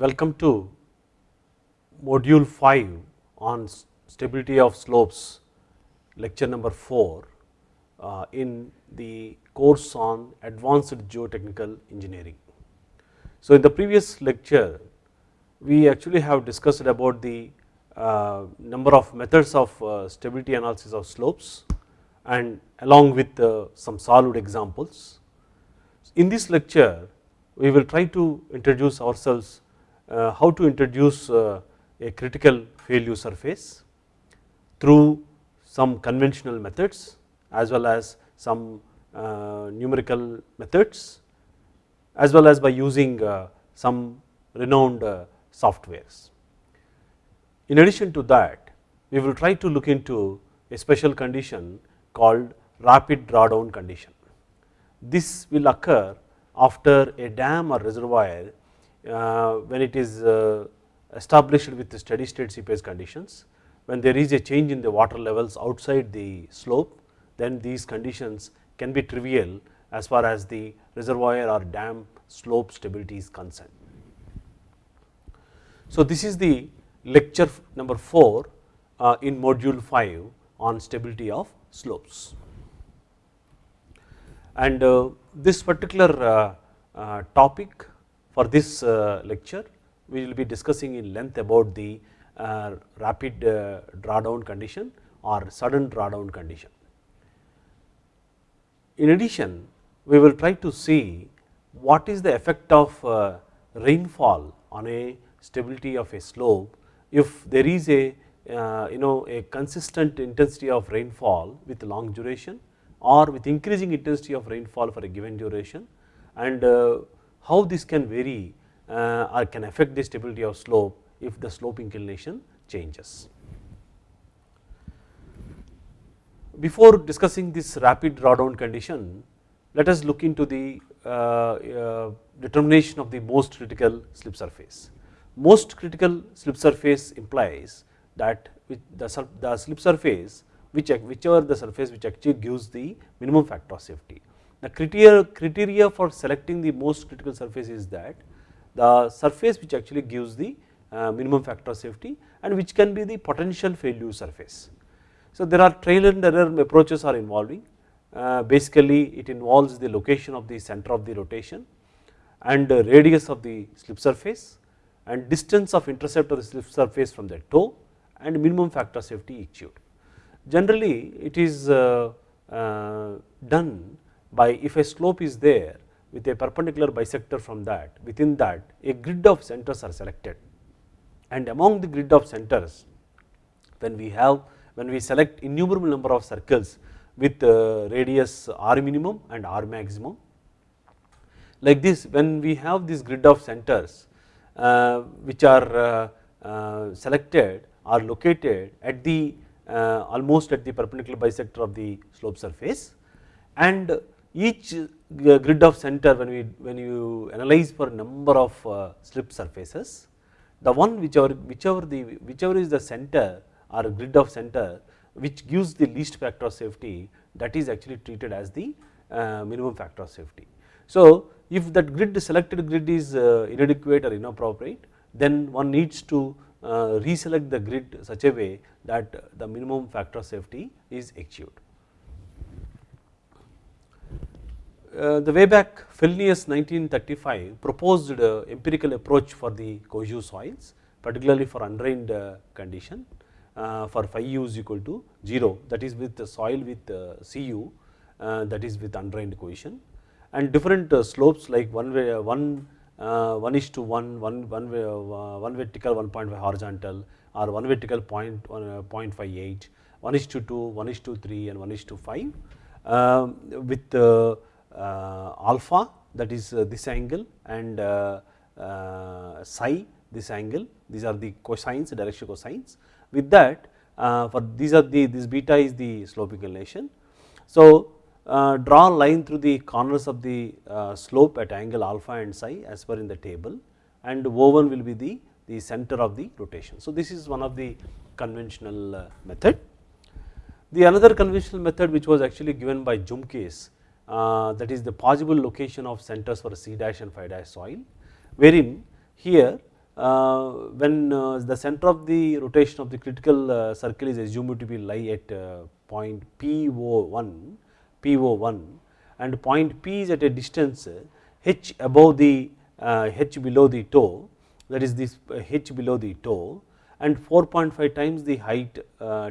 welcome to module 5 on stability of slopes lecture number 4 uh, in the course on advanced geotechnical engineering. So, in the previous lecture we actually have discussed about the uh, number of methods of uh, stability analysis of slopes and along with uh, some solved examples. In this lecture we will try to introduce ourselves how to introduce uh, a critical failure surface through some conventional methods as well as some uh, numerical methods as well as by using uh, some renowned uh, softwares. In addition to that we will try to look into a special condition called rapid drawdown condition. This will occur after a dam or reservoir uh, when it is uh, established with the steady state seepage conditions when there is a change in the water levels outside the slope then these conditions can be trivial as far as the reservoir or dam slope stability is concerned. So, this is the lecture number 4 uh, in module 5 on stability of slopes and uh, this particular uh, uh, topic for this uh, lecture we will be discussing in length about the uh, rapid uh, drawdown condition or sudden drawdown condition. In addition we will try to see what is the effect of rainfall on a stability of a slope if there is a you know a consistent intensity of rainfall with long duration or with increasing intensity of rainfall for a given duration and how this can vary uh, or can affect the stability of slope if the slope inclination changes. Before discussing this rapid drawdown condition, let us look into the uh, determination of the most critical slip surface. Most critical slip surface implies that the, the slip surface which whichever the surface which actually gives the minimum factor of safety. The criteria, criteria for selecting the most critical surface is that the surface which actually gives the uh, minimum factor of safety and which can be the potential failure surface. So, there are trial and error approaches are involving uh, basically it involves the location of the center of the rotation and radius of the slip surface and distance of intercept of the slip surface from the toe and minimum factor safety achieved. Generally it is uh, done by if a slope is there with a perpendicular bisector from that within that a grid of centers are selected. And among the grid of centers when we have when we select innumerable number of circles with uh, radius r minimum and r maximum like this when we have this grid of centers uh, which are uh, selected are located at the almost at the perpendicular bisector of the slope surface and each grid of center when we when you analyze for number of uh, slip surfaces the one whichever whichever the whichever is the center or grid of center which gives the least factor of safety that is actually treated as the uh, minimum factor of safety. So, if that grid selected grid is uh, inadequate or inappropriate then one needs to uh, reselect the grid such a way that the minimum factor of safety is achieved. Uh, the way back Fellenius 1935 proposed uh, empirical approach for the cohesive soils particularly for undrained uh, condition uh, for phi u is equal to 0 that is with the soil with uh, Cu uh, that is with undrained cohesion. And different slopes like one way one uh, 1 is to 1, 1, 1, uh, 1 vertical 1.5 horizontal or 1 vertical point, uh, 0.58, 1 is to 2, 1 is to 3 and 1 is to 5 um, with uh, uh, alpha that is uh, this angle and psi this angle these are the cosines direction cosines with that for these are the this beta is the slope inclination. So, uh, draw a line through the corners of the uh, slope at angle alpha and psi as per in the table and O1 will be the, the center of the rotation. So, this is one of the conventional uh, method. The another conventional method which was actually given by Jumikis uh, that is the possible location of centers for C dash and phi dash soil wherein here uh, when uh, the center of the rotation of the critical uh, circle is assumed to be lie at point PO1, PO1 and point P is at a distance h above the h below the toe that is this h below the toe and 4.5 times the height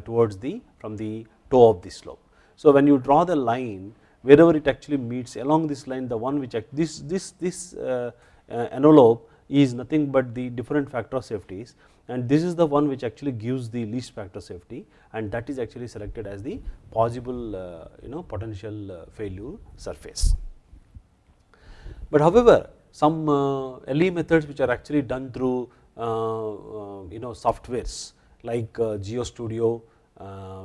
towards the from the toe of the slope. So, when you draw the line wherever it actually meets along this line the one which this this this envelope is nothing but the different factor of safeties and this is the one which actually gives the least factor safety and that is actually selected as the possible uh, you know potential uh, failure surface. But however, some uh, LE methods which are actually done through uh, uh, you know softwares like uh, GeoStudio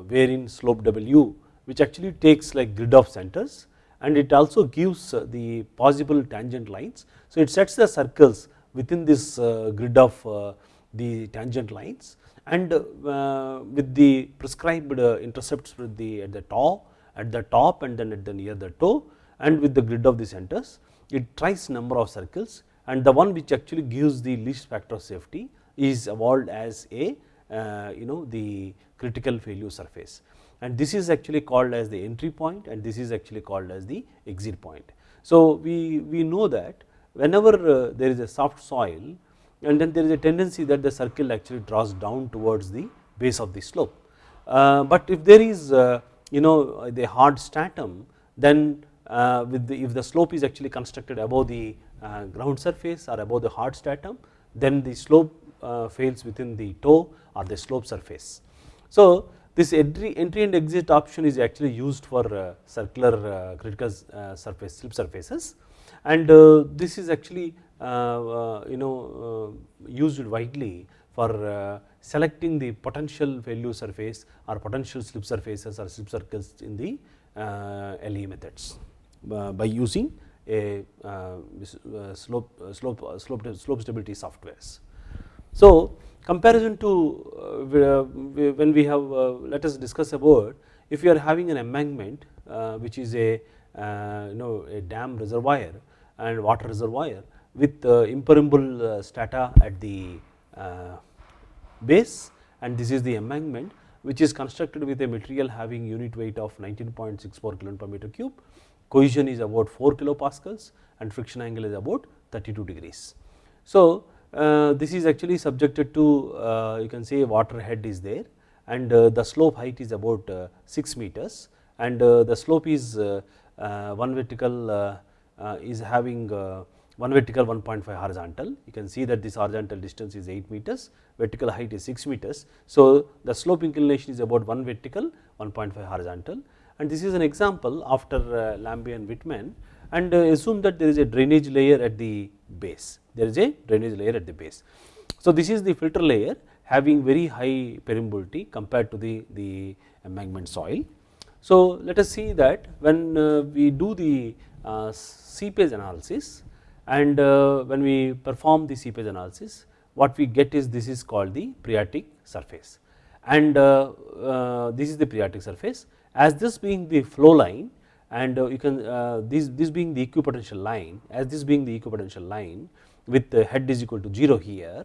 wherein SLOPE/W which actually takes like grid of centers and it also gives the possible tangent lines. So, it sets the circles within this uh, grid of uh, the tangent lines. And uh, with the prescribed intercepts with the at the top at the top and then at the near the toe and with the grid of the centers it tries number of circles. And the one which actually gives the least factor of safety is evolved as a uh, you know the critical failure surface and this is actually called as the entry point and this is actually called as the exit point. So, we, we know that whenever uh, there is a soft soil and then there is a tendency that the circle actually draws down towards the base of the slope. Uh, but if there is uh, you know the hard stratum then with the, if the slope is actually constructed above the ground surface or above the hard stratum then the slope fails within the toe or the slope surface. So, this entry, entry and exit option is actually used for uh, circular uh, critical uh, surface slip surfaces and uh, this is actually uh, uh, you know used widely for selecting the potential failure surface or potential slip surfaces or slip circles in the LE methods by using a slope, slope, slope, slope stability softwares. So, comparison to when we have let us discuss about if you are having an embankment which is a you know a dam reservoir and water reservoir with impermeable uh, strata at the uh, base and this is the embankment which is constructed with a material having unit weight of 19.64 kilo per meter cube, cohesion is about 4 kilopascals and friction angle is about 32 degrees. So, uh, this is actually subjected to uh, you can say water head is there and uh, the slope height is about uh, 6 meters and the slope is one vertical uh, is having uh, one vertical 1.5 horizontal you can see that this horizontal distance is 8 meters vertical height is 6 meters. So, the slope inclination is about 1 vertical 1.5 horizontal and this is an example after uh, Lambe and Whitman and assume that there is a drainage layer at the base there is a drainage layer at the base. So, this is the filter layer having very high permeability compared to the, the embankment soil. So, let us see that when we do the uh, seepage analysis and uh, when we perform the seepage analysis what we get is this is called the phreatic surface and uh, this is the phreatic surface as this being the flow line and you can this, this being the equipotential line as this being the equipotential line with the head is equal to 0 here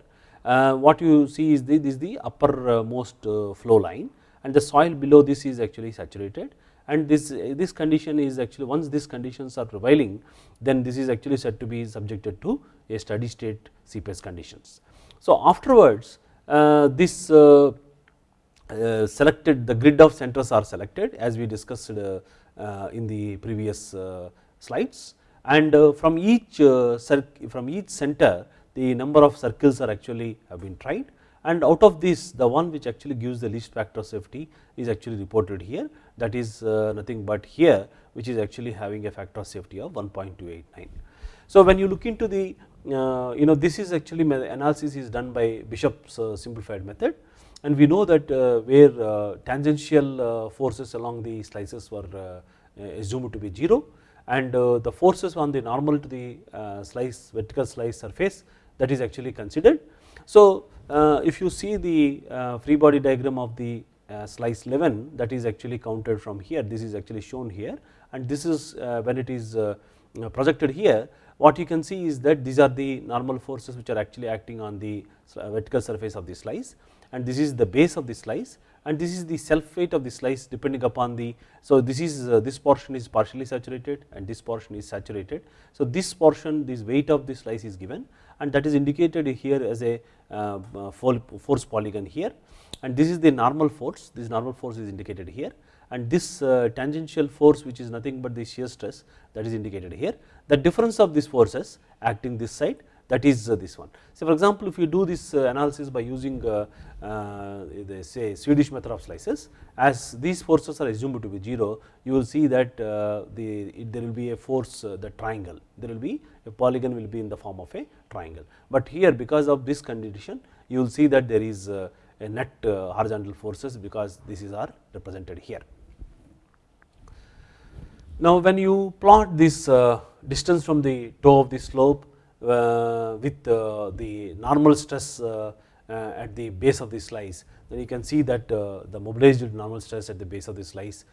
what you see is this is the uppermost flow line and the soil below this is actually saturated and this, this condition is actually once these conditions are prevailing then this is actually said to be subjected to a steady state seepage conditions. So, afterwards uh, this uh, uh, selected the grid of centers are selected as we discussed uh, uh, in the previous uh, slides. And from each from each center the number of circles are actually have been tried. And out of this the one which actually gives the least factor safety is actually reported here. That is uh, nothing but here which is actually having a factor of safety of 1.289. So, when you look into the uh, you know this is actually analysis is done by Bishop's uh, simplified method and we know that uh, where uh, tangential uh, forces along the slices were assumed to be 0 and the forces on the normal to the slice vertical slice surface that is actually considered. So, if you see the free body diagram of the uh, slice 11 that is actually counted from here. This is actually shown here. And this is uh, when it is uh, projected here what you can see is that these are the normal forces which are actually acting on the vertical surface of the slice and this is the base of the slice and this is the self weight of the slice depending upon the. So, this is uh, this portion is partially saturated and this portion is saturated. So, this portion this weight of the slice is given and that is indicated here as a uh, force polygon here and this is the normal force this normal force is indicated here and this uh, tangential force which is nothing but the shear stress that is indicated here. The difference of these forces acting this side that is uh, this one. So, for example, if you do this uh, analysis by using uh, the say Swedish method of slices as these forces are assumed to be 0 you will see that the there will be a force the triangle there will be a polygon will be in the form of a triangle, but here because of this condition you will see that there is a net horizontal forces because this is are represented here. Now, when you plot this distance from the toe of the slope Uh, with uh, the normal stress uh, uh, at the base of the slice then you can see that uh, the mobilized normal stress at the base of the slice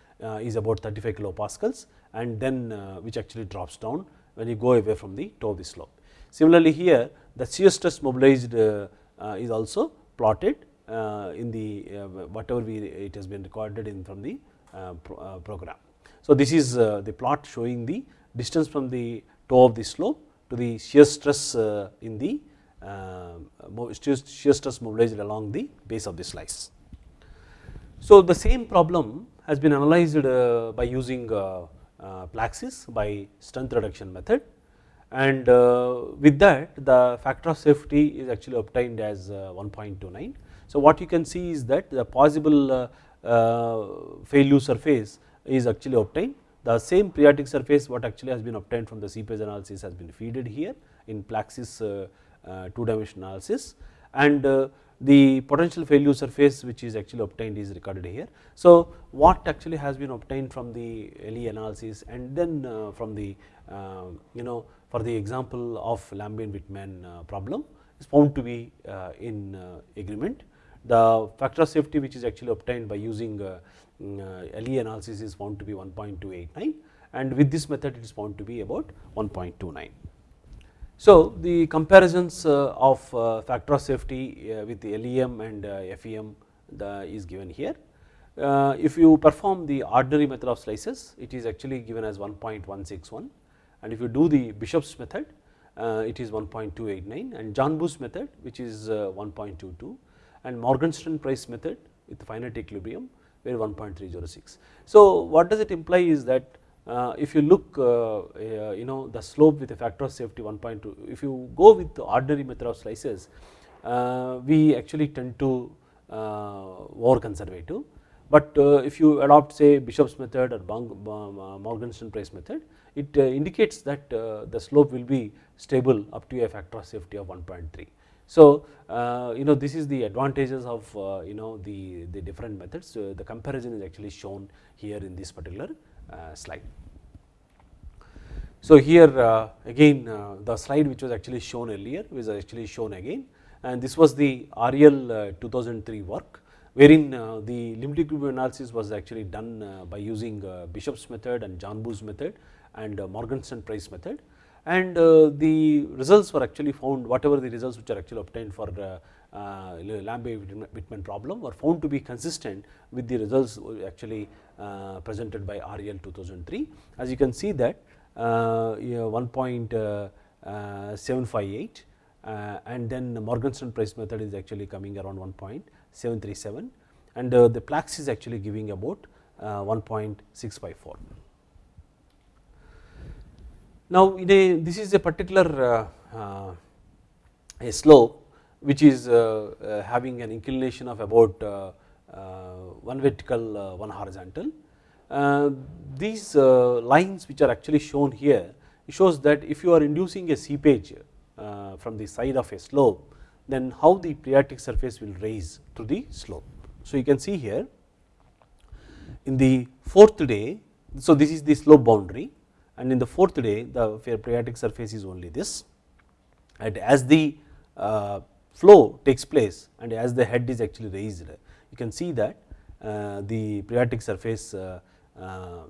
is about 35 kilopascals and then which actually drops down when you go away from the toe of the slope. Similarly, here the shear stress mobilized is also plotted in the whatever we it has been recorded in from the program. So, this is the plot showing the distance from the toe of the slope to the shear stress uh, in the uh, shear stress mobilized along the base of the slice. So, the same problem has been analyzed uh, by using Plaxis by strength reduction method and with that the factor of safety is actually obtained as 1.29. So, what you can see is that the possible failure surface is actually obtained the same phreatic surface what actually has been obtained from the seepage analysis has been feeded here in Plaxis uh, uh, two dimension analysis and uh, the potential failure surface which is actually obtained is recorded here. So, what actually has been obtained from the LE analysis and then from the you know for the example of Lambe-Whitman uh, problem is found to be in agreement. The factor of safety which is actually obtained by using Uh, LE analysis is found to be 1.289 and with this method it is found to be about 1.29. So, the comparisons uh, of uh, factor of safety uh, with the LEM and uh, FEM is given here. if you perform the ordinary method of slices it is actually given as 1.161 and if you do the Bishop's method it is 1.289 and John Janbu's method which is 1.22 and Morgenstern Price method with finite equilibrium where 1.306. So, what does it imply is that uh, if you look uh, uh, you know the slope with a factor of safety 1.2 if you go with the ordinary method of slices uh, we actually tend to uh, over conservative but uh, if you adopt say Bishop's method or Morgenstern Price method it indicates that the slope will be stable up to a factor of safety of 1.3 so, uh, you know this is the advantages of uh, you know the, the different methods. The comparison is actually shown here in this particular uh, slide. So, here again the slide which was actually shown earlier was actually shown again and this was the REL uh, 2003 work wherein the limit equilibrium analysis was actually done by using Bishop's method and Janbu's method and Morgenstern Price method and uh, the results were actually found whatever the results which are actually obtained for the uh, Lambe-Whitman problem were found to be consistent with the results actually uh, presented by REL 2003. As you can see that uh, you know, 1.758 uh, and then the Morgenstern Price method is actually coming around 1.737 and uh, the Plaxis actually giving about 1.654. Now, a, this is a particular uh, uh, a slope which is uh, uh, having an inclination of about uh, uh, one vertical one horizontal. these lines which are actually shown here shows that if you are inducing a seepage from the side of a slope then how the phreatic surface will raise to the slope. So, you can see here in the fourth day, so this is the slope boundary and in the fourth day the phreatic surface is only this and as the uh, flow takes place and as the head is actually raised you can see that uh, the phreatic surface uh, uh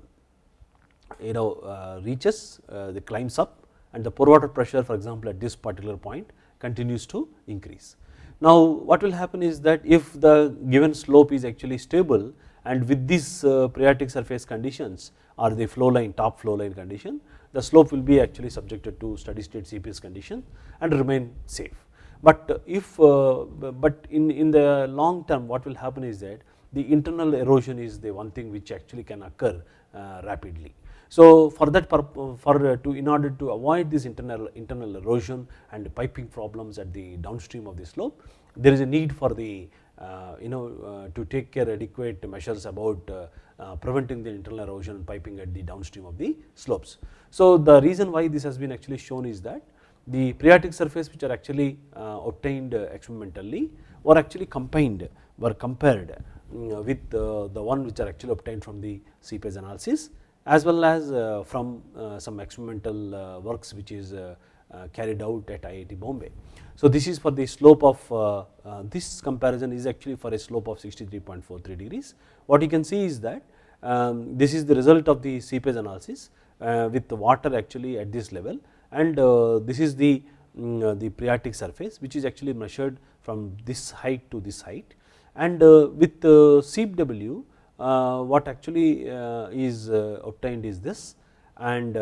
you know uh, reaches uh, the climbs up and the pore water pressure for example at this particular point continues to increase. Now what will happen is that if the given slope is actually stable and with these uh, phreatic surface conditions or the flow line top flow line condition the slope will be actually subjected to steady state CPS condition and remain safe. But if uh, but in, in the long term what will happen is that the internal erosion is the one thing which actually can occur uh, rapidly. So for that for uh, to in order to avoid this internal internal erosion and piping problems at the downstream of the slope there is a need for the uh, you know uh, to take care adequate measures about uh, uh, preventing the internal erosion and piping at the downstream of the slopes. So the reason why this has been actually shown is that the phreatic surface which are actually obtained experimentally were actually combined were compared mm, with the one which are actually obtained from the CPS analysis as well as uh, from uh, some experimental uh, works which is carried out at IIT Bombay. So this is for the slope of this comparison is actually for a slope of 63.43 degrees. What you can see is that um, this is the result of the CPS analysis with the water actually at this level and this is the um, the phreatic surface which is actually measured from this height to this height and with SEEP/W uh, what actually uh, is uh, obtained is this and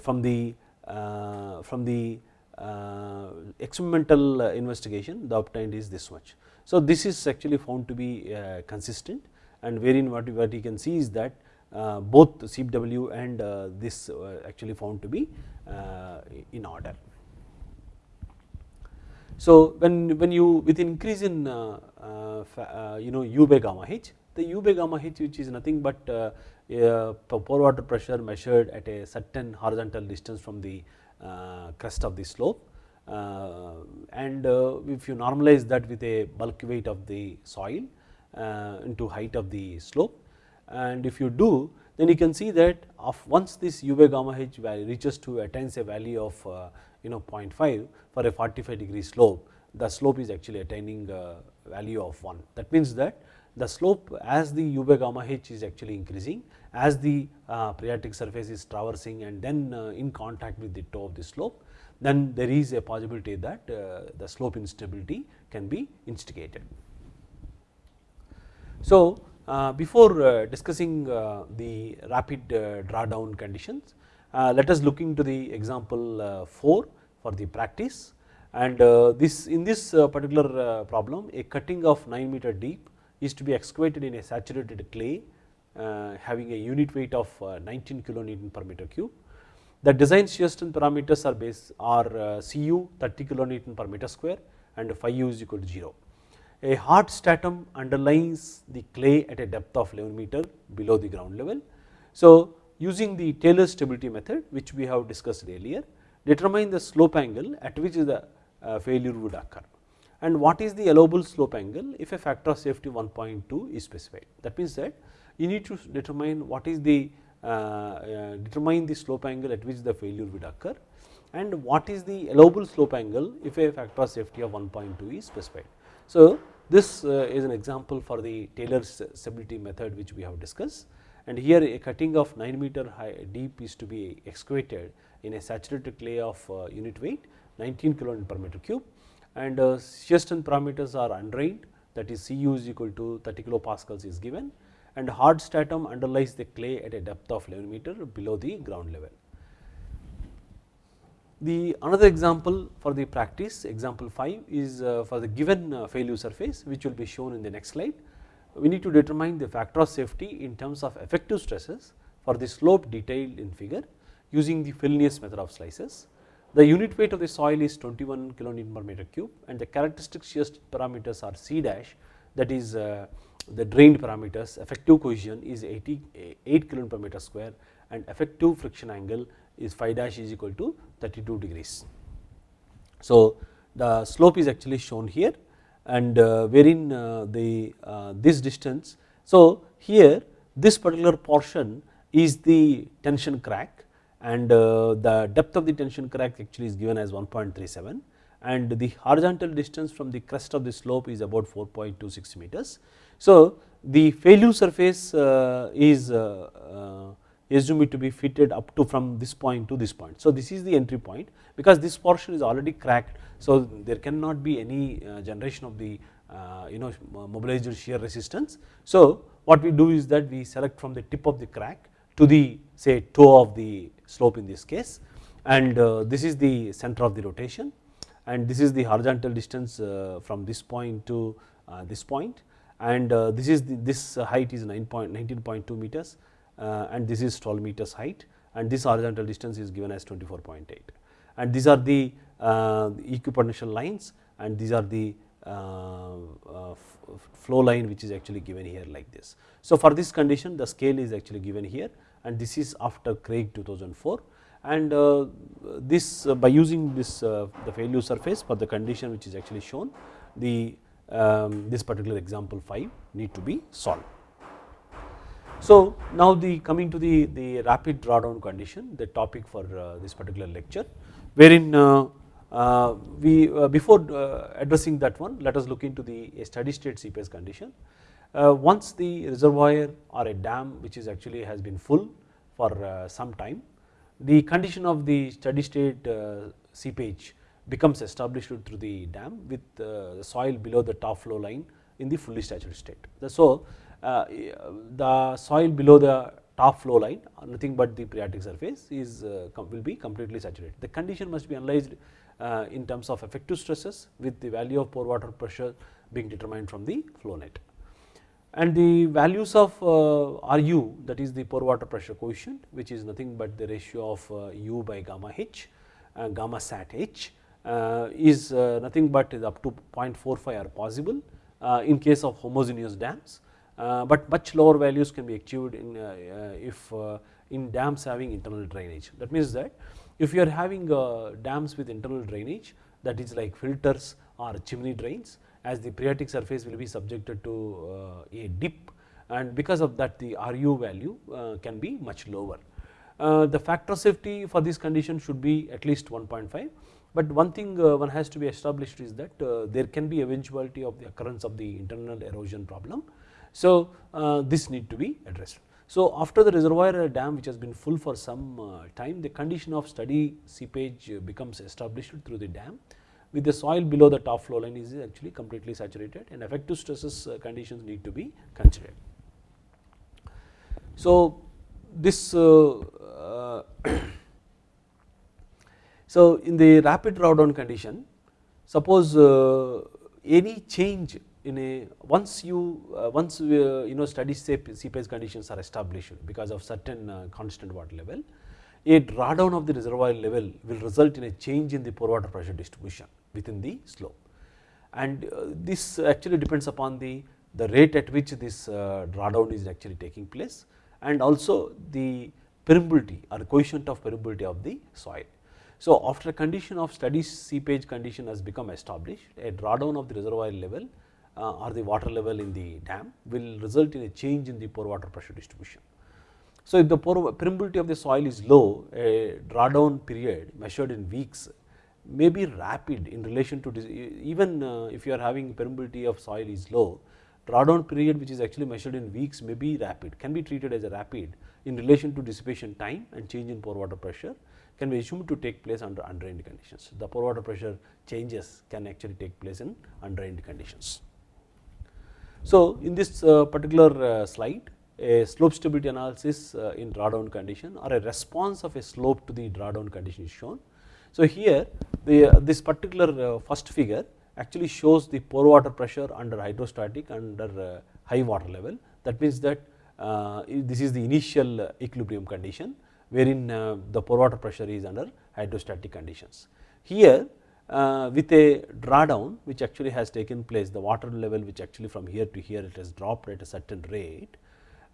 from the Uh, from the uh, experimental uh, investigation the obtained is this much. So this is actually found to be consistent and wherein what, what you can see is that uh, both SEEP/W and uh, this uh, actually found to be in order. So when when you with increase in you know u by gamma h the U by gamma h which is nothing but uh, pore water pressure measured at a certain horizontal distance from the uh, crest of the slope. Uh, and if you normalize that with a bulk weight of the soil into height of the slope. And if you do then you can see that of once this u by gamma h value reaches to attains a value of you know 0.5 for a 45 degree slope the slope is actually attaining a value of 1 that means that the slope as the u by gamma h is actually increasing as the uh, phreatic surface is traversing and then uh, in contact with the toe of the slope then there is a possibility that uh, the slope instability can be instigated. So uh, before uh, discussing uh, the rapid drawdown conditions let us look into the example 4 for the practice and this in this particular problem a cutting of 9 meter deep is to be excavated in a saturated clay uh, having a unit weight of uh, 19 kilonewton per meter cube. The design shear strength parameters are base are uh, Cu 30 kilonewton per meter square and phi u is equal to 0. A hard stratum underlies the clay at a depth of 11 meter below the ground level. So using the Taylor stability method which we have discussed earlier determine the slope angle at which the failure would occur and what is the allowable slope angle if a factor of safety 1.2 is specified. That means that you need to determine what is the uh, uh, determine the slope angle at which the failure would occur and what is the allowable slope angle if a factor of safety of 1.2 is specified. So this uh, is an example for the Taylor's stability method which we have discussed and here a cutting of 9 meter high deep is to be excavated in a saturated clay of uh, unit weight 19 kilonewton per meter cube and uh, shear strength parameters are undrained that is Cu is equal to 30 kilopascals is given and hard stratum underlies the clay at a depth of 11 meter below the ground level. The another example for the practice example 5 is uh, for the given uh, failure surface which will be shown in the next slide. We need to determine the factor of safety in terms of effective stresses for the slope detailed in figure using the Fellenius method of slices. The unit weight of the soil is 21 kilonewton per meter cube and the characteristic shear parameters are C dash that is uh, the drained parameters effective cohesion is 88 kilonewton per meter square and effective friction angle is phi dash is equal to 32 degrees. So the slope is actually shown here and uh, wherein uh, the uh, this distance. So here this particular portion is the tension crack and uh, the depth of the tension crack actually is given as 1.37 and the horizontal distance from the crest of the slope is about 4.26 meters. So the failure surface uh, is uh, assume it to be fitted up to from this point to this point. So this is the entry point because this portion is already cracked. So there cannot be any generation of the you know mobilized shear resistance. So what we do is that we select from the tip of the crack to the say toe of the slope in this case. And uh, this is the center of the rotation. And this is the horizontal distance uh, from this point to uh, this point. And this is the, this height is 19.2 meters and this is 12 meters height. And this horizontal distance is given as 24.8 and these are the equipotential lines. And these are the flow line which is actually given here like this. So for this condition the scale is actually given here and this is after Craig 2004 and uh, this by using this the failure surface for the condition which is actually shown the um, this particular example 5 need to be solved. So now the coming to the, the rapid drawdown condition the topic for uh, this particular lecture wherein uh, uh, we uh, before uh, addressing that one let us look into the steady state seepage condition. Uh, once the reservoir or a dam which is actually has been full for some time the condition of the steady state seepage becomes established through the dam with the soil below the top flow line in the fully saturated state. So uh, the soil below the top flow line nothing but the phreatic surface is uh, will be completely saturated. The condition must be analyzed uh, in terms of effective stresses with the value of pore water pressure being determined from the flow net. And the values of uh, RU that is the pore water pressure coefficient which is nothing but the ratio of uh, U by gamma H uh, gamma sat H is nothing but is up to 0.45 are possible in case of homogeneous dams uh, but much lower values can be achieved in uh, uh, if in dams having internal drainage. That means that if you are having dams with internal drainage that is like filters or chimney drains as the phreatic surface will be subjected to uh, a dip and because of that the RU value uh, can be much lower. Uh, the factor safety for this condition should be at least 1.5 but one thing one has to be established is that there can be eventuality of the occurrence of the internal erosion problem so, uh, this need to be addressed. So, after the reservoir dam which has been full for some uh, time the condition of steady seepage becomes established through the dam with the soil below the top flow line is actually completely saturated and effective stresses uh, conditions need to be considered. So, this so in the rapid drawdown condition suppose any change in a once you uh, once uh, you know steady seepage conditions are established because of certain uh, constant water level a drawdown of the reservoir level will result in a change in the pore water pressure distribution within the slope and uh, this actually depends upon the the rate at which this uh, drawdown is actually taking place and also the permeability or coefficient of permeability of the soil. So after a condition of steady seepage condition has become established a drawdown of the reservoir level uh, or the water level in the dam will result in a change in the pore water pressure distribution. So, if the pore permeability of the soil is low, a drawdown period measured in weeks may be rapid in relation to even uh, if you are having permeability of soil is low, drawdown period which is actually measured in weeks may be rapid, can be treated as a rapid in relation to dissipation time and change in pore water pressure can be assumed to take place under undrained conditions. The pore water pressure changes can actually take place in undrained conditions. So, in this uh, particular uh, slide a slope stability analysis in drawdown condition or a response of a slope to the drawdown condition is shown. So, here the uh, this particular uh, first figure actually shows the pore water pressure under hydrostatic under uh, high water level that means that this is the initial equilibrium condition wherein the pore water pressure is under hydrostatic conditions. Here uh, with a drawdown which actually has taken place the water level which actually from here to here it has dropped at a certain rate,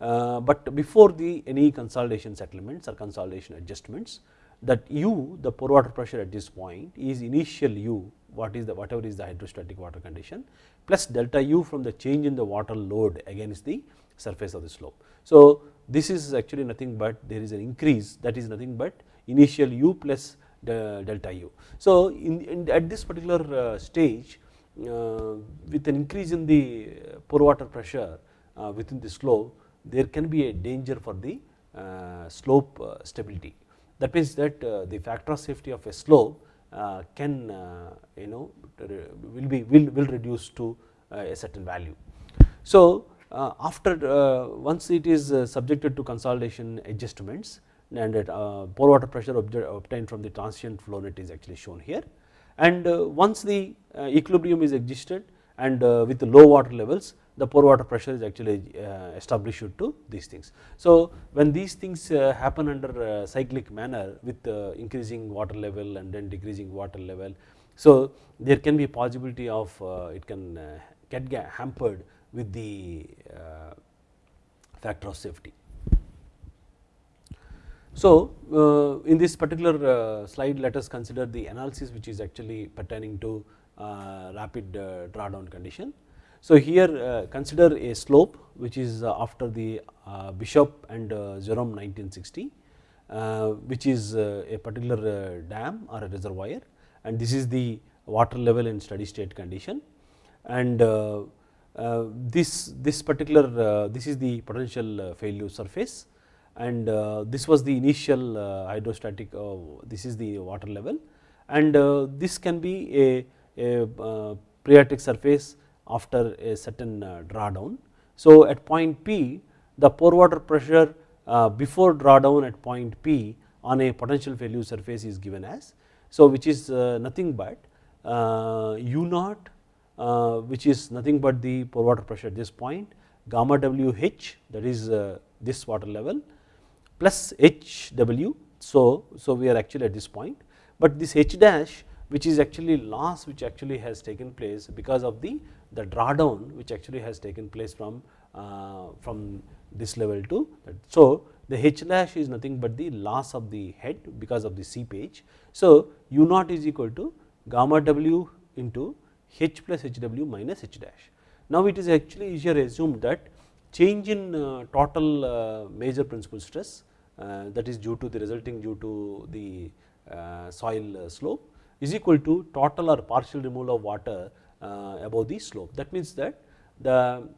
uh, but before the any consolidation settlements or consolidation adjustments that u the pore water pressure at this point is initial u what is the whatever is the hydrostatic water condition plus delta u from the change in the water load against the surface of the slope. So, this is actually nothing but there is an increase that is nothing but initial u plus delta u. So, in, in at this particular uh, stage uh, with an increase in the pore water pressure uh, within the slope there can be a danger for the slope stability. That means that uh, the factor of safety of a slope uh, can uh, you know will be will, will reduce to a certain value. So, after once it is subjected to consolidation adjustments and that pore water pressure obtained from the transient flow net is actually shown here and once the equilibrium is existed and with the low water levels the pore water pressure is actually uh, established to these things. So when these things uh, happen under uh, cyclic manner with uh, increasing water level and then decreasing water level, so there can be possibility of uh, it can uh, get hampered with the factor of safety. So in this particular slide let us consider the analysis which is actually pertaining to rapid drawdown condition. So here uh, consider a slope which is uh, after the uh, Bishop and uh, Bjerrum 1960 uh, which is uh, a particular dam or a reservoir. And this is the water level in steady state condition. And this this particular this is the potential failure surface. And this was the initial hydrostatic this is the water level. And this can be a, a phreatic surface after a certain uh, drawdown. So, at point P the pore water pressure uh, before drawdown at point P on a potential failure surface is given as. So, which is uh, nothing but U naught which is nothing but the pore water pressure at this point gamma W H that is this water level plus H W. So, so we are actually at this point, but this H dash which is actually loss which actually has taken place because of the the drawdown which actually has taken place from uh, from this level to that. So, the H dash is nothing but the loss of the head because of the seepage. So, U naught is equal to gamma w into H plus H w minus H dash. Now, it is actually easier assumed that change in uh, total uh, major principal stress uh, that is due to the resulting due to the uh, soil uh, slope is equal to total or partial removal of water above the slope. That means that the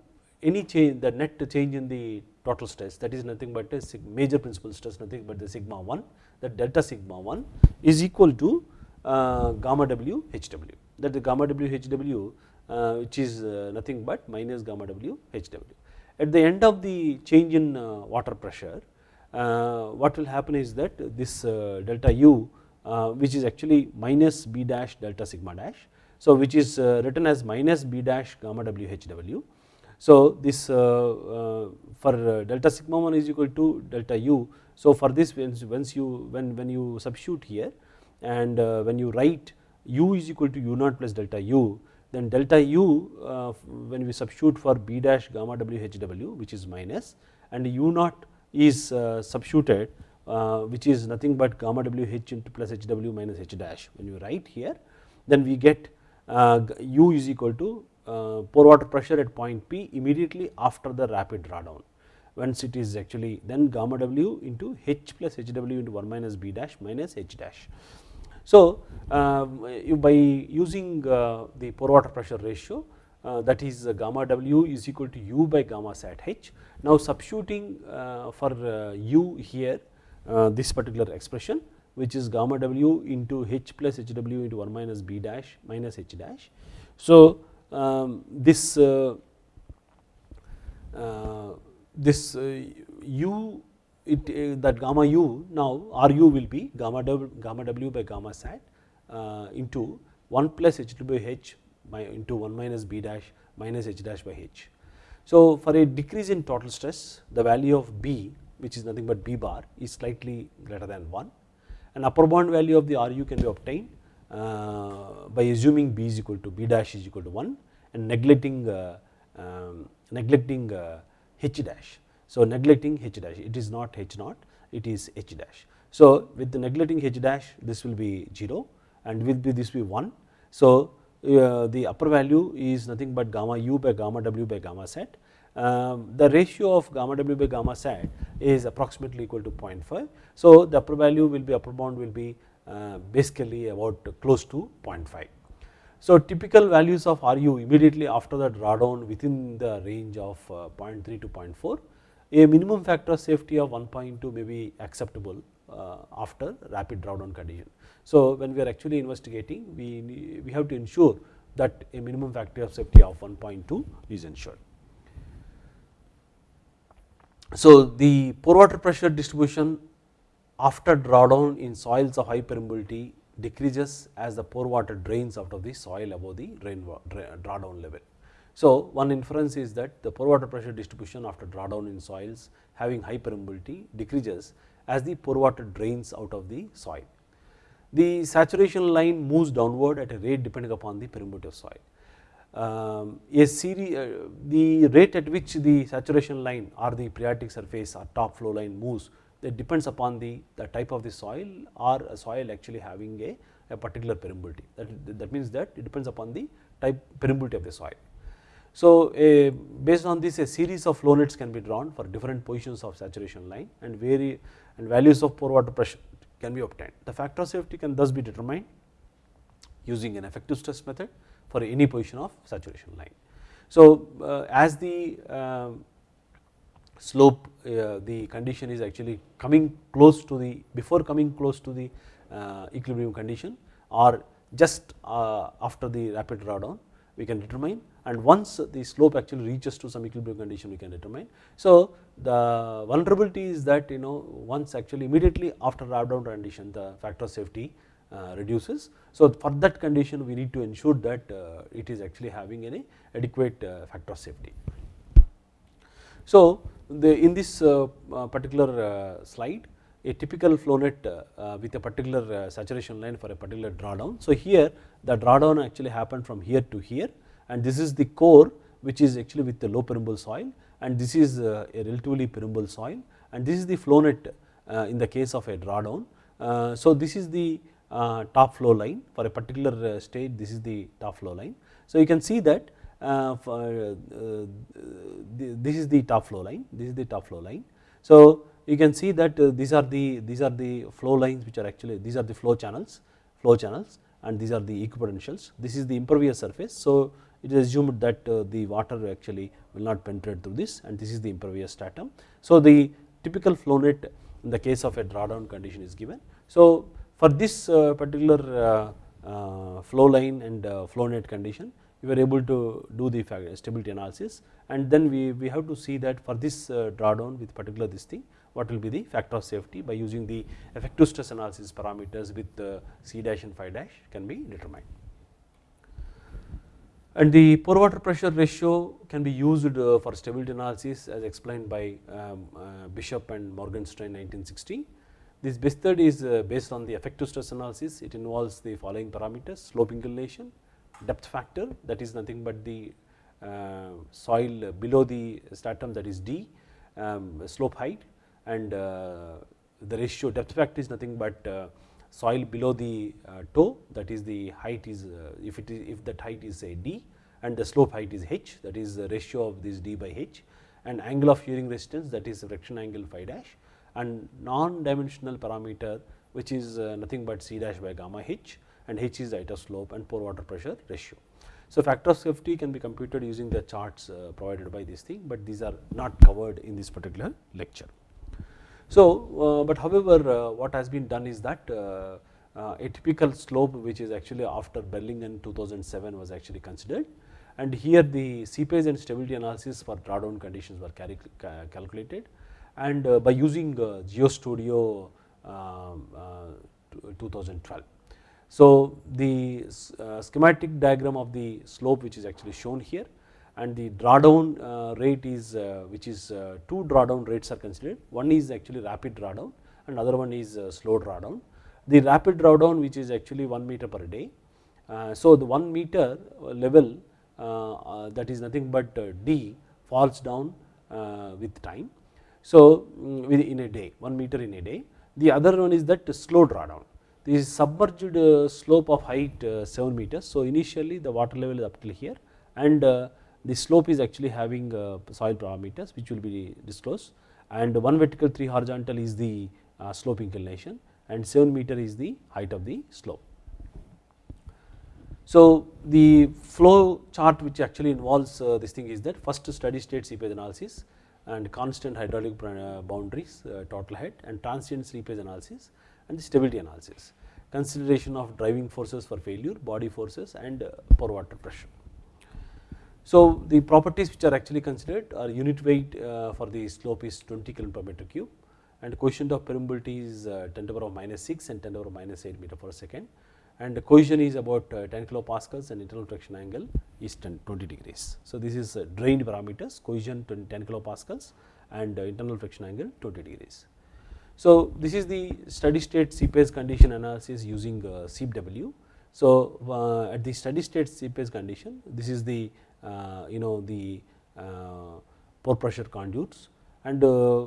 any change the net change in the total stress that is nothing but a major principal stress nothing but the sigma 1 that delta sigma 1 is equal to uh, gamma w h w that the gamma w h w uh, which is uh, nothing but minus gamma w h w. At the end of the change in uh, water pressure uh, what will happen is that this delta u which is actually minus b dash delta sigma dash so, which is uh, written as minus b dash gamma w h w. So, this uh, uh, for delta sigma 1 is equal to delta u. So, for this once you when when you substitute here and when you write u is equal to u naught plus delta u then delta u when we substitute for b dash gamma w h w which is minus and u naught is substituted which is nothing but gamma w h into plus h w minus h dash when you write here then we get uh, u is equal to uh, pore water pressure at point P immediately after the rapid drawdown once it is actually then gamma w into h plus h w into 1 minus b dash minus h dash. So, uh, by using uh, the pore water pressure ratio uh, that is uh, gamma w is equal to u by gamma sat h. Now, substituting for u here this particular expression which is gamma w into h plus h w into 1 minus b dash minus h dash. So, um, this uh, uh, this uh, u it that gamma u now R u will be gamma w, gamma w by gamma sat into 1 plus h w by h into 1 minus b dash minus h dash by h. So, for a decrease in total stress the value of b which is nothing but b bar is slightly greater than 1 an upper bound value of the RU can be obtained uh, by assuming B is equal to B dash is equal to 1 and neglecting uh, um, neglecting uh, H dash. So, neglecting H dash it is not H naught it is H dash. So, with the neglecting H dash this will be 0 and will be this be 1. So, uh, the upper value is nothing but gamma u by gamma w by gamma um, the ratio of gamma w by gamma sat is approximately equal to 0.5. So, the upper value will be upper bound will be uh, basically about close to 0.5. So, typical values of RU immediately after the drawdown within the range of uh, 0.3 to 0.4 a minimum factor of safety of 1.2 may be acceptable uh, after rapid drawdown condition. So, when we are actually investigating we, we have to ensure that a minimum factor of safety of 1.2 is ensured. So, the pore water pressure distribution after drawdown in soils of high permeability decreases as the pore water drains out of the soil above the drain drawdown level. So, one inference is that the pore water pressure distribution after drawdown in soils having high permeability decreases as the pore water drains out of the soil. The saturation line moves downward at a rate depending upon the permeability of soil. Um, a series, uh, the rate at which the saturation line or the phreatic surface or top flow line moves that depends upon the, the type of the soil or soil actually having a, a particular permeability that, that means that it depends upon the type permeability of the soil. So, a, based on this a series of flow nets can be drawn for different positions of saturation line and vary and values of pore water pressure can be obtained. The factor of safety can thus be determined using an effective stress method for any position of saturation line. So, uh, as the uh, slope uh, the condition is actually coming close to the before coming close to the uh, equilibrium condition or just after the rapid drawdown we can determine and once the slope actually reaches to some equilibrium condition we can determine. So, the vulnerability is that you know once actually immediately after drawdown condition the factor of safety reduces. So, for that condition we need to ensure that uh, it is actually having any adequate uh, factor of safety. So, the in this uh, uh, particular uh, slide a typical flow net with a particular saturation line for a particular drawdown. So, here the drawdown actually happened from here to here and this is the core which is actually with the low permeable soil and this is a relatively permeable soil and this is the flow net in the case of a drawdown. So, this is the top flow line for a particular state this is the top flow line. So, you can see that uh, for, uh, this is the top flow line this is the top flow line. So, you can see that uh, these are the these are the flow lines which are actually these are the flow channels flow channels and these are the equipotentials this is the impervious surface. So, it is assumed that the water actually will not penetrate through this and this is the impervious stratum. So, the typical flow net in the case of a drawdown condition is given. So, for this particular flow line and flow net condition we were able to do the stability analysis and then we, we have to see that for this uh, drawdown with particular this thing what will be the factor of safety by using the effective stress analysis parameters with uh, C dash and phi dash can be determined. And the pore water pressure ratio can be used uh, for stability analysis as explained by um, uh, Bishop and Morgenstern 1960. This method is uh, based on the effective stress analysis, it involves the following parameters slope inclination, depth factor that is nothing but the uh, soil below the stratum that is D, um, slope height and uh, the ratio depth factor is nothing but soil below the toe that is the height is if it is if that height is say D and the slope height is h that is the ratio of this d by h and angle of shearing resistance that is friction angle phi dash and non dimensional parameter which is nothing but c dash by gamma h and H is the of slope and pore water pressure ratio. So, factor of safety can be computed using the charts uh, provided by this thing, but these are not covered in this particular lecture. So, uh, but however, uh, what has been done is that uh, uh, a typical slope which is actually after Berilgen 2007 was actually considered and here the seepage and stability analysis for drawdown conditions were calculated and uh, by using GeoStudio um, 2012. So, the uh, schematic diagram of the slope which is actually shown here and the drawdown uh, rate is uh, which is uh, two drawdown rates are considered one is actually rapid drawdown and other one is uh, slow drawdown. The rapid drawdown which is actually 1 meter per day. Uh, so, the 1 meter level that is nothing but D falls down with time. So, um, in a day 1 meter in a day the other one is that slow drawdown this is submerged uh, slope of height uh, 7 meters. So, initially the water level is up till here and uh, the slope is actually having soil parameters which will be disclosed and 1 vertical 3 horizontal is the slope inclination and 7 meter is the height of the slope. So, the flow chart which actually involves this thing is that first steady state seepage analysis and constant hydraulic uh, boundaries uh, total head and transient seepage analysis and the stability analysis, consideration of driving forces for failure, body forces and uh, pore water pressure. So, the properties which are actually considered are unit weight for the slope is 20 kg per meter cube and coefficient of permeability is 10 to the power of minus 6 and 10 to the power of minus 8 meter per second and the cohesion is about 10 kilopascals and internal friction angle is 10 20 degrees. So, this is drained parameters cohesion 10 kilopascals and internal friction angle 20 degrees. So, this is the steady state seepage condition analysis using uh, SEEP/W. So, uh, at the steady state seepage condition this is the uh, you know the uh, pore pressure conduits and uh,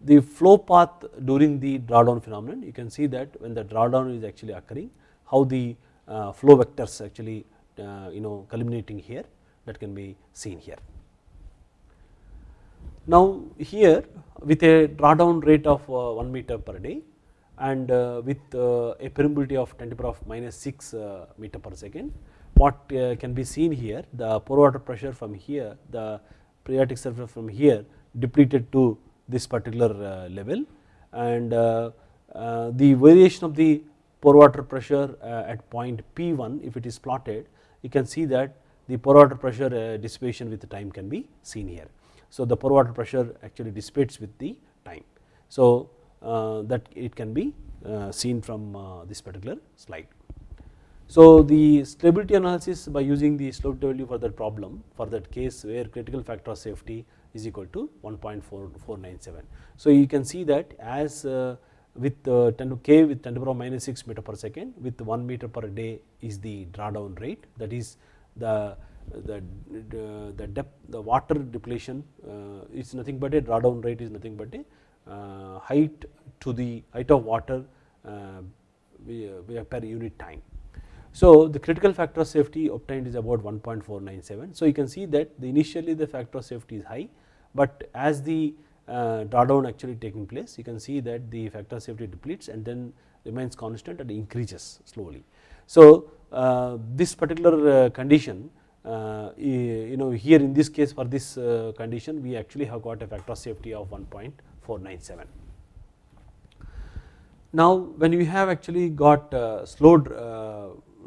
the flow path during the drawdown phenomenon you can see that when the drawdown is actually occurring how the uh, flow vectors actually uh, you know culminating here that can be seen here. Now here with a drawdown rate of uh, 1 meter per day and with a permeability of 10 to the power of minus 6 uh, meter per second what can be seen here the pore water pressure from here the phreatic surface from here depleted to this particular uh, level and uh, uh, the variation of the pore water pressure at point P1 if it is plotted you can see that the pore water pressure dissipation with the time can be seen here. So, the pore water pressure actually dissipates with the time. So, that it can be seen from this particular slide. So, the stability analysis by using the SLOPE/W for that problem for that case where critical factor of safety is equal to 1.4497. So, you can see that as uh, with uh, 10 to k with 10 to the power minus 6 meter per second with 1 meter per day is the drawdown rate that is the the, the, depth the water depletion uh, is nothing but a drawdown rate is nothing but a height to the height of water per unit time. So, the critical factor of safety obtained is about 1.497. So, you can see that the initially the factor of safety is high, but as the uh, drawdown actually taking place you can see that the factor of safety depletes and then remains constant and increases slowly. So, uh, this particular uh, condition uh, you know here in this case for this uh, condition we actually have got a factor of safety of 1.497. Now, when we have actually got uh,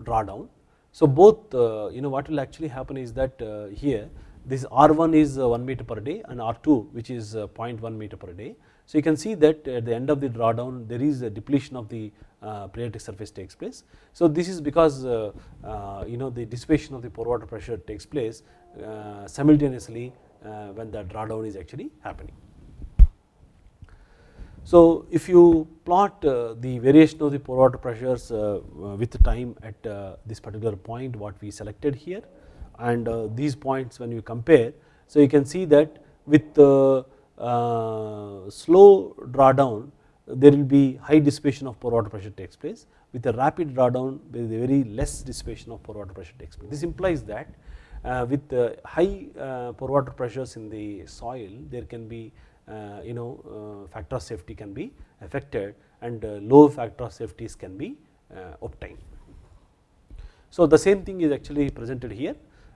drawdown. So, both uh, you know what will actually happen is that uh, here this R1 is uh, 1 meter per day and R2 which is 0.1 meter per day. So, you can see that at the end of the drawdown there is a depletion of the phreatic surface takes place. So, this is because you know the dissipation of the pore water pressure takes place simultaneously when the drawdown is actually happening. So, if you plot uh, the variation of the pore water pressures uh, uh with time at this particular point what we selected here and these points when you compare. So, you can see that with the slow drawdown there will be high dissipation of pore water pressure takes place with a rapid drawdown there is a very less dissipation of pore water pressure takes place. This implies that with high pore water pressures in the soil there can be Uh, you know uh, factor of safety can be affected and uh, low factor of safeties can be uh, obtained. So, the same thing is actually presented here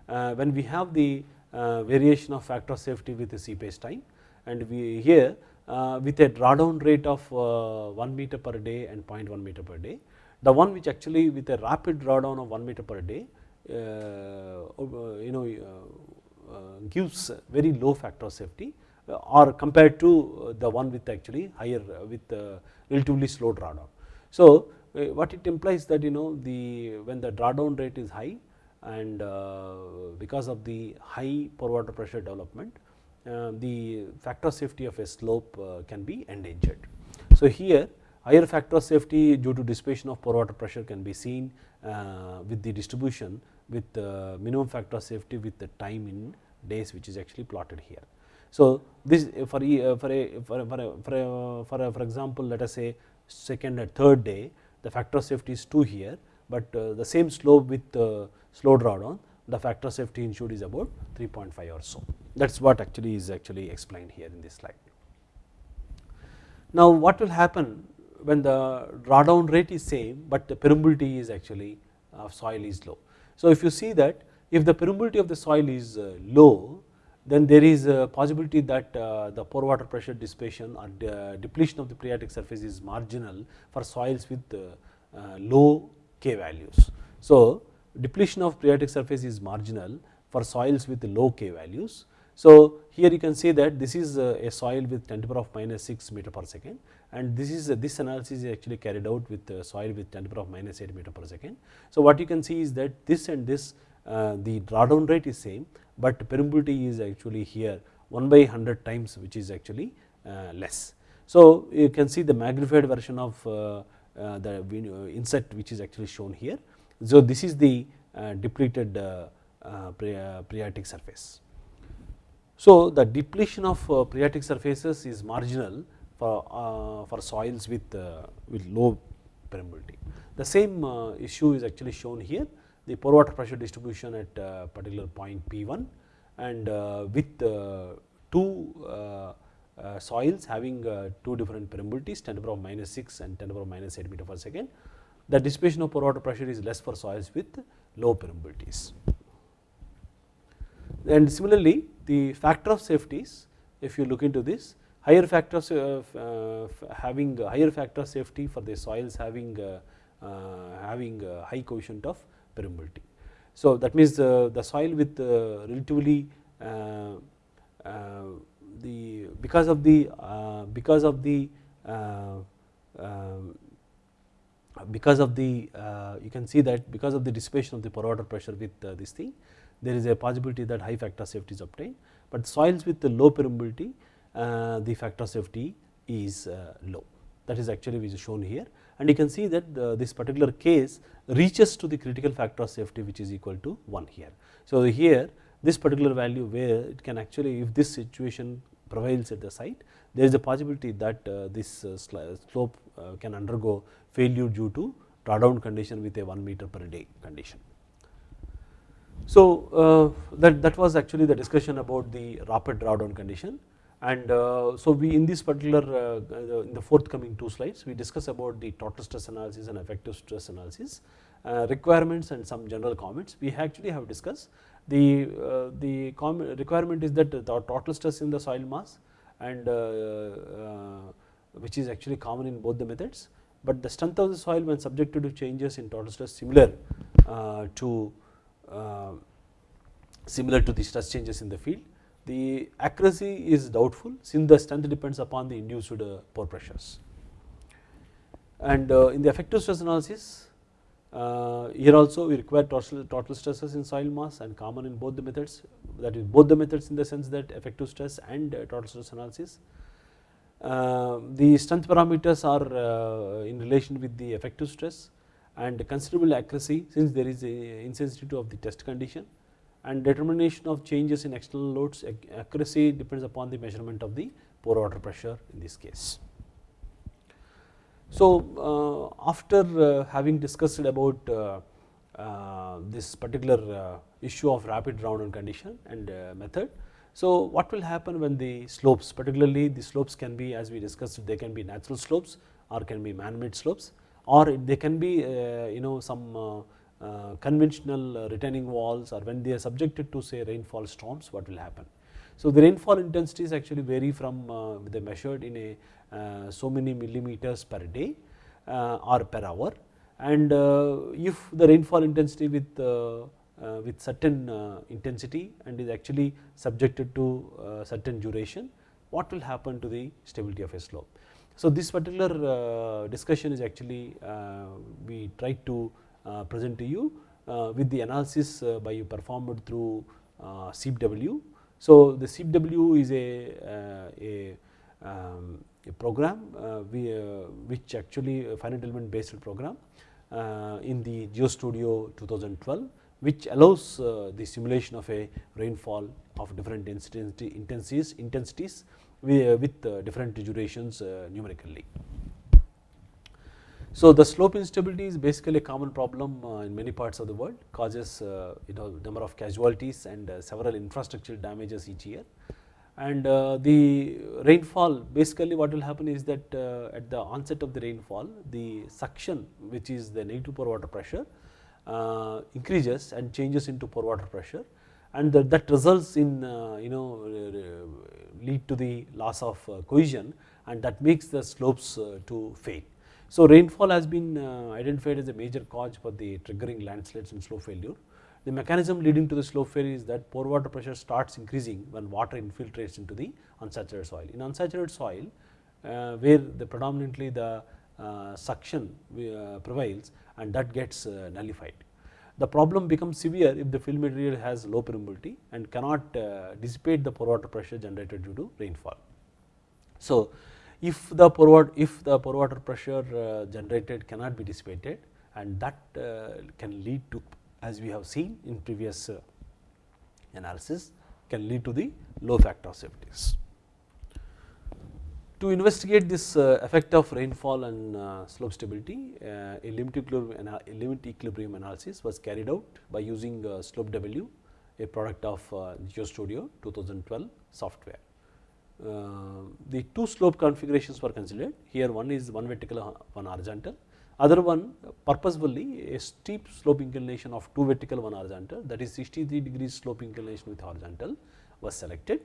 uh, when we have the variation of factor of safety with the seepage time and we here with a drawdown rate of 1 meter per day and 0.1 meter per day. The one which actually with a rapid drawdown of 1 meter per day you know gives very low factor of safety Uh, or compared to uh, the one with actually higher uh, with relatively slow drawdown. So, what it implies that you know the when the drawdown rate is high and uh, because of the high pore water pressure development uh, the factor safety of a slope uh, can be endangered. So, here higher factor of safety due to dissipation of pore water pressure can be seen with the distribution with minimum factor of safety with the time in days which is actually plotted here. So, this for a, for a, for a, for a, for, a, for, a, for example let us say second and third day the factor of safety is 2 here, but uh, the same slope with uh, slow drawdown the factor of safety ensured is about 3.5 or so that is what actually is actually explained here in this slide. Now, what will happen when the drawdown rate is same, but the permeability is actually of soil is low. So, if you see that if the permeability of the soil is uh, low then there is a possibility that uh, the pore water pressure dissipation or de depletion of the phreatic surface is marginal for soils with uh, uh, low K values. So, depletion of phreatic surface is marginal for soils with low K values. So, here you can see that this is a soil with 10 to the power of minus 6 meter per second and this is this analysis is actually carried out with soil with 10 to the power of minus 8 meter per second. So, what you can see is that this and this uh, Uh, the drawdown rate is same, but permeability is actually here 1 by 100 times which is actually uh, less. So, you can see the magnified version of uh, uh the uh, inset which is actually shown here. So, this is the depleted phreatic surface. So, the depletion of phreatic surfaces is marginal for, for soils with, with low permeability. The same issue is actually shown here the pore water pressure distribution at a particular point P1 and uh, with uh, two uh, soils having two different permeabilities 10 to the power of minus 6 and 10 to the power of minus 8 meter per second. The dissipation of pore water pressure is less for soils with low permeabilities. And similarly, the factor of safeties if you look into this higher factor of uh, having higher factor of safety for the soils having uh, uh, having high coefficient of permeability. So, that means uh, the soil with uh, relatively uh, uh the because of the uh, because of the uh, um, because of the you can see that because of the dissipation of the pore water pressure with this thing there is a possibility that high factor safety is obtained, but soils with the low permeability the factor safety is low that is actually which is shown here and you can see that the, this particular case reaches to the critical factor of safety which is equal to 1 here. So, here this particular value where it can actually if this situation prevails at the site there is a possibility that uh, this uh, slope uh, can undergo failure due to drawdown condition with a 1 meter per day condition. So, uh, that, that was actually the discussion about the rapid drawdown condition and uh, so we in this particular uh, in the forthcoming two slides we discuss about the total stress analysis and effective stress analysis uh, requirements and some general comments. We actually have discussed the the requirement is that the total stress in the soil mass and which is actually common in both the methods but the strength of the soil when subjected to changes in total stress similar to similar to the stress changes in the field the accuracy is doubtful since the strength depends upon the induced uh, pore pressures. And uh, in the effective stress analysis uh, here also we require total, total stresses in soil mass and common in both the methods that is both the methods in the sense that effective stress and total stress analysis. the strength parameters are in relation with the effective stress and considerable accuracy since there is a insensitivity of the test condition and determination of changes in external loads accuracy depends upon the measurement of the pore water pressure in this case. So, uh, after uh, having discussed about uh, uh this particular uh, issue of rapid drawdown condition and uh, method. So, what will happen when the slopes particularly the slopes can be as we discussed they can be natural slopes or can be man made slopes or they can be you know some uh, conventional uh, retaining walls or when they are subjected to say rainfall storms what will happen. So, the rainfall intensities actually vary from uh, they measured in a so many millimeters per day or per hour and if the rainfall intensity with with certain intensity and is actually subjected to certain duration what will happen to the stability of a slope. So, this particular discussion is actually we try to uh, present to you uh, with the analysis uh, by you performed through SEEP/W. So, the SEEP/W is a, a, um, a program we, which actually a finite element based program in the GeoStudio 2012 which allows uh, the simulation of a rainfall of different intensities, intensities with, uh, different durations uh, numerically. So, the slope instability is basically a common problem uh, in many parts of the world causes uh, you know number of casualties and uh, several infrastructural damages each year. And uh, the rainfall basically what will happen is that uh, at the onset of the rainfall the suction which is the negative pore water pressure uh, increases and changes into pore water pressure and that, that results in you know lead to the loss of cohesion and that makes the slopes to fail. So rainfall has been identified as a major cause for the triggering landslides and slow failure. The mechanism leading to the slow failure is that pore water pressure starts increasing when water infiltrates into the unsaturated soil. In unsaturated soil uh, where the predominantly the uh, suction uh, prevails and that gets nullified. The problem becomes severe if the fill material has low permeability and cannot dissipate the pore water pressure generated due to rainfall. So, if the pore water, if the pore water pressure generated cannot be dissipated and that can lead to as we have seen in previous analysis can lead to the low factor of safeties. To investigate this uh, effect of rainfall and uh, slope stability, uh, a limit equilibrium, a limit equilibrium analysis was carried out by using SLOPE/W, a product of GeoStudio 2012 software. The two slope configurations were considered, here one is one vertical, one horizontal, other one purposefully a steep slope inclination of two vertical, one horizontal. That is 63 degrees slope inclination with horizontal was selected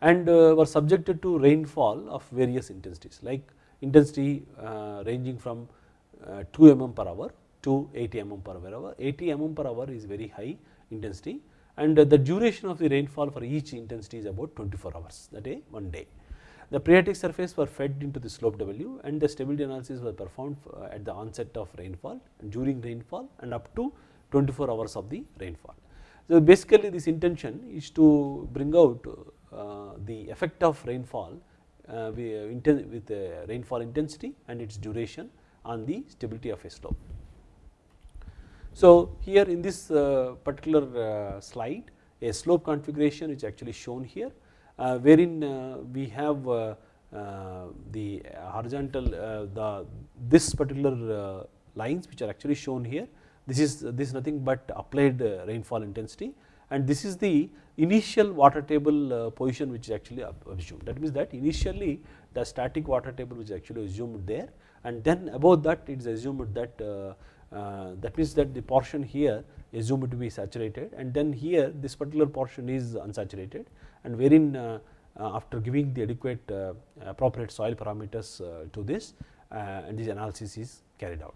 and uh, were subjected to rainfall of various intensities like intensity uh, ranging from uh, 2 mm per hour to 80 mm per hour. 80 mm per hour is very high intensity and the duration of the rainfall for each intensity is about 24 hours that is one day. The phreatic surface were fed into the SLOPE/W and the stability analysis was performed at the onset of rainfall during rainfall and up to 24 hours of the rainfall. So, basically this intention is to bring out uh, the effect of rainfall uh, with rainfall intensity and its duration on the stability of a slope. So, here in this uh, particular slide a slope configuration is actually shown here wherein we have the horizontal the this particular lines which are actually shown here. This is this is nothing but applied rainfall intensity. And this is the initial water table uh, position which is actually assumed. That means that initially the static water table which is actually assumed there. And then above that it is assumed that uh, uh, that means that the portion here assumed to be saturated and then here this particular portion is unsaturated and wherein uh, uh, after giving the adequate uh, appropriate soil parameters to this and this analysis is carried out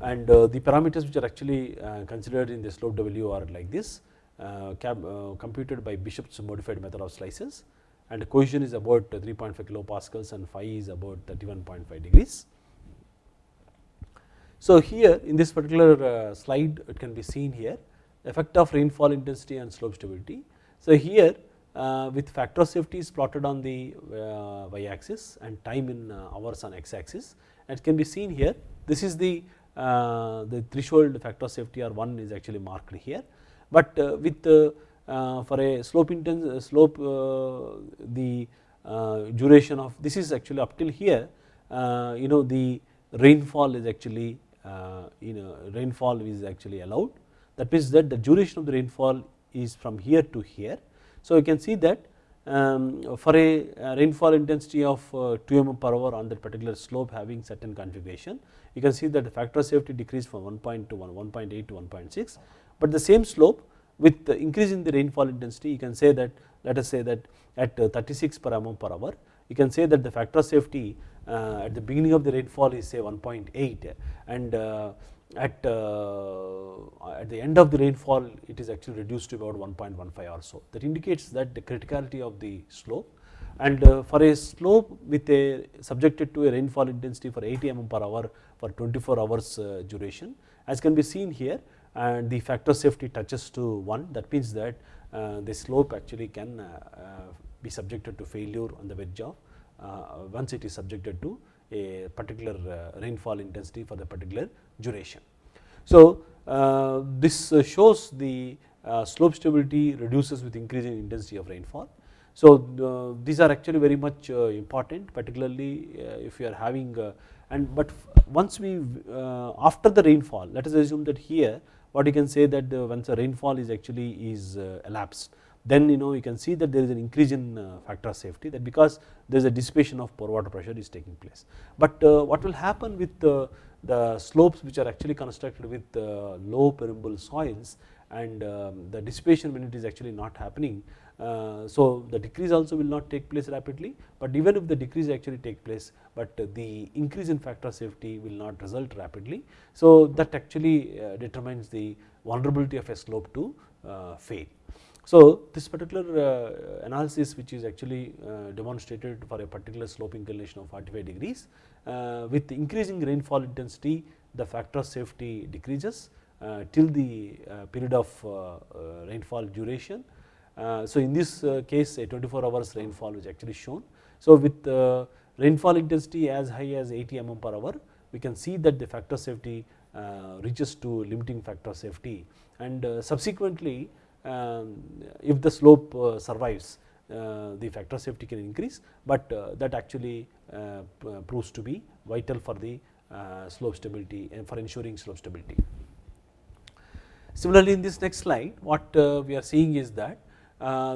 and the parameters which are actually considered in the SLOPE/W are like this uh, uh, computed by Bishop's modified method of slices and cohesion is about 3.5 kilopascals and phi is about 31.5 degrees. So, here in this particular uh, slide it can be seen here effect of rainfall intensity and slope stability. So, here uh, with factor of safety is plotted on the uh, y axis and time in uh, hours on x axis and it can be seen here this is the uh, the threshold factor of safety or 1 is actually marked here but uh, with for a slope intense slope the duration of this is actually up till here you know the rainfall is actually you know rainfall is actually allowed that means that the duration of the rainfall is from here to here. So, you can see that um, for a rainfall intensity of uh, 2 mm per hour on that particular slope having certain configuration, you can see that the factor of safety decreased from 1.2 to 1.8 to 1.6 but the same slope with the increase in the rainfall intensity you can say that let us say that at uh, 36 per mm per hour you can say that the factor of safety uh, at the beginning of the rainfall is say 1.8 and uh, at, uh, at the end of the rainfall it is actually reduced to about 1.15 or so. That indicates that the criticality of the slope and uh, for a slope with a subjected to a rainfall intensity for 80 mm per hour for 24 hours uh, duration as can be seen here and the factor safety touches to 1 that means that uh, the slope actually can uh, uh, be subjected to failure on the wedge of Uh, once it is subjected to a particular uh, rainfall intensity for the particular duration. So, uh, this shows the slope stability reduces with increasing intensity of rainfall. So, these are actually very much important particularly if you are having and but once we after the rainfall let us assume that here what you can say that once the rainfall is actually is uh, elapsed then you know you can see that there is an increase in uh, factor of safety that because there is a dissipation of pore water pressure is taking place. But uh, what will happen with the slopes which are actually constructed with low permeable soils and um, the dissipation when it is actually not happening. Uh, so, the decrease also will not take place rapidly, but even if the decrease actually take place, but the increase in factor of safety will not result rapidly. So, that actually uh, determines the vulnerability of a slope to uh, fail. So, this particular uh, analysis which is actually uh, demonstrated for a particular slope inclination of 45 degrees uh, with increasing rainfall intensity the factor of safety decreases uh, till the uh, period of uh, rainfall duration. so, in this case a 24 hours rainfall is actually shown. So, with rainfall intensity as high as 80 mm per hour we can see that the factor safety reaches to limiting factor of safety and subsequently Um, if the slope uh, survives uh, the factor safety can increase, but uh, that actually uh, uh, proves to be vital for the uh, slope stability and for ensuring slope stability. Similarly, in this next slide what we are seeing is that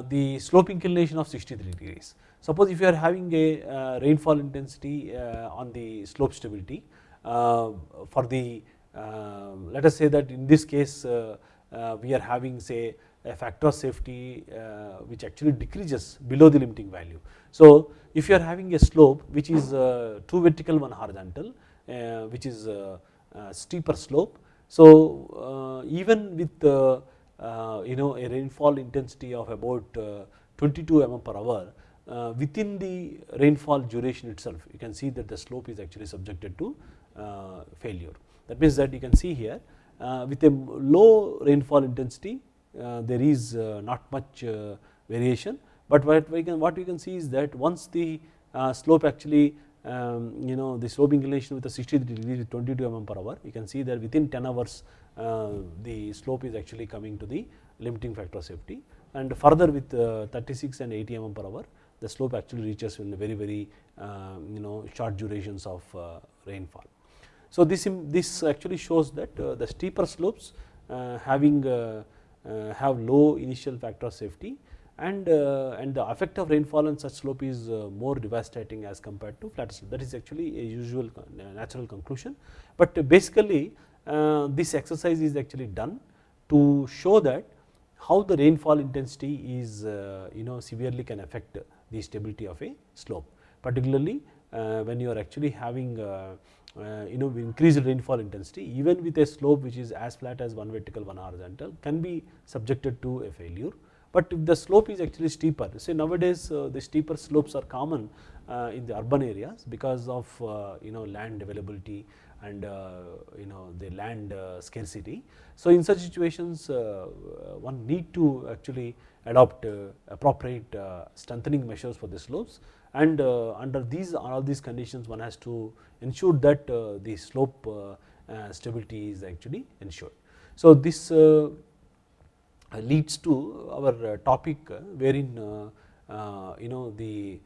the slope inclination of 63 degrees. Suppose if you are having a rainfall intensity on the slope stability for the let us say that in this case we are having say a factor of safety uh, which actually decreases below the limiting value. So, if you are having a slope which is uh, two vertical one horizontal uh, which is a steeper slope. So, even with you know a rainfall intensity of about 22 mm per hour uh, within the rainfall duration itself you can see that the slope is actually subjected to uh, failure. That means that you can see here uh, with a low rainfall intensity uh, there is uh, not much uh, variation, but what we can what we can see is that once the slope actually um, you know the slope inclination with a 60 degree with 22 mm per hour you can see that within 10 hours the slope is actually coming to the limiting factor of safety and further with 36 and 80 mm per hour the slope actually reaches in very very you know short durations of rainfall. So, this this actually shows that the steeper slopes having uh, have low initial factor of safety and uh, and the effect of rainfall on such slope is uh, more devastating as compared to flat slope that is actually a usual natural conclusion. But basically this exercise is actually done to show that how the rainfall intensity is you know severely can affect the stability of a slope particularly when you are actually having uh, you know increased rainfall intensity even with a slope which is as flat as one vertical one horizontal can be subjected to a failure. But if the slope is actually steeper say nowadays uh, the steeper slopes are common uh, in the urban areas because of uh, you know land availability and uh, you know the land uh, scarcity. So, in such situations one need to actually adopt appropriate strengthening measures for the slopes and uh, under these all these conditions one has to ensure that uh, the slope uh, uh stability is actually ensured. So, this uh, leads to our uh, topic wherein you know the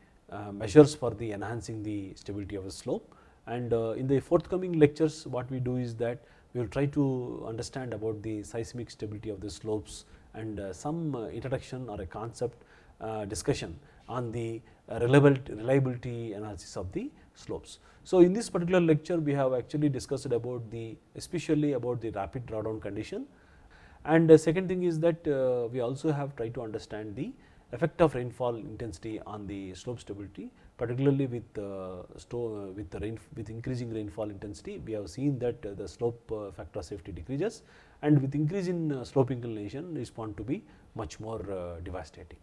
measures for the enhancing the stability of a slope and in the forthcoming lectures what we do is that we will try to understand about the seismic stability of the slopes and some introduction or a concept discussion on the reliability analysis of the slopes. So, in this particular lecture we have actually discussed about the especially about the rapid drawdown condition and the second thing is that uh, we also have tried to understand the effect of rainfall intensity on the slope stability particularly with uh, with the rain with increasing rainfall intensity we have seen that uh, the slope uh, factor safety decreases and with increase in uh, slope inclination is found to be much more uh, devastating.